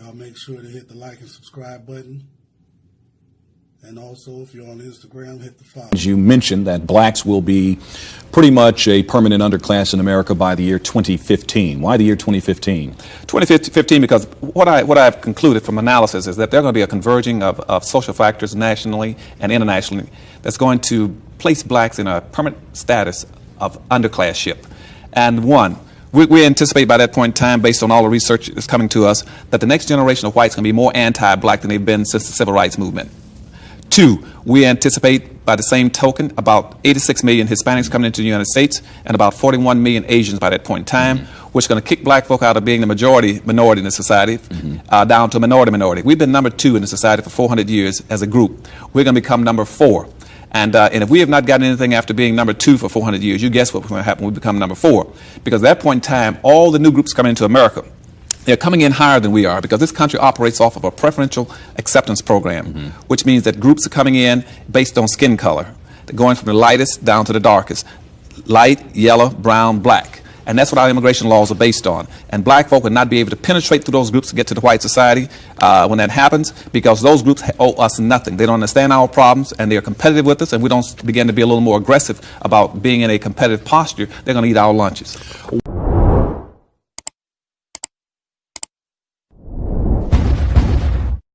uh, make sure to hit the like and subscribe button. And also, if you're on Instagram, hit the follow. As you mentioned, that blacks will be pretty much a permanent underclass in America by the year 2015. Why the year 2015? 2015 because what, I, what I've concluded from analysis is that there are going to be a converging of, of social factors nationally and internationally that's going to place blacks in a permanent status of underclassship. And one, we, we anticipate by that point in time, based on all the research that's coming to us, that the next generation of whites to be more anti-black than they've been since the civil rights movement. Two, we anticipate by the same token about 86 million Hispanics coming into the United States and about 41 million Asians by that point in time, which is going to kick black folk out of being the majority minority in the society uh, down to a minority minority. We've been number two in the society for 400 years as a group. We're going to become number four. And, uh, and if we have not gotten anything after being number two for 400 years, you guess what's going to happen we become number four. Because at that point in time, all the new groups coming into America, they're coming in higher than we are because this country operates off of a preferential acceptance program, which means that groups are coming in based on skin color. They're going from the lightest down to the darkest. Light, yellow, brown, black. And that's what our immigration laws are based on. And black folk would not be able to penetrate through those groups to get to the white society uh, when that happens because those groups owe us nothing. They don't understand our problems and they're competitive with us and we don't begin to be a little more aggressive about being in a competitive posture, they're going to eat our lunches.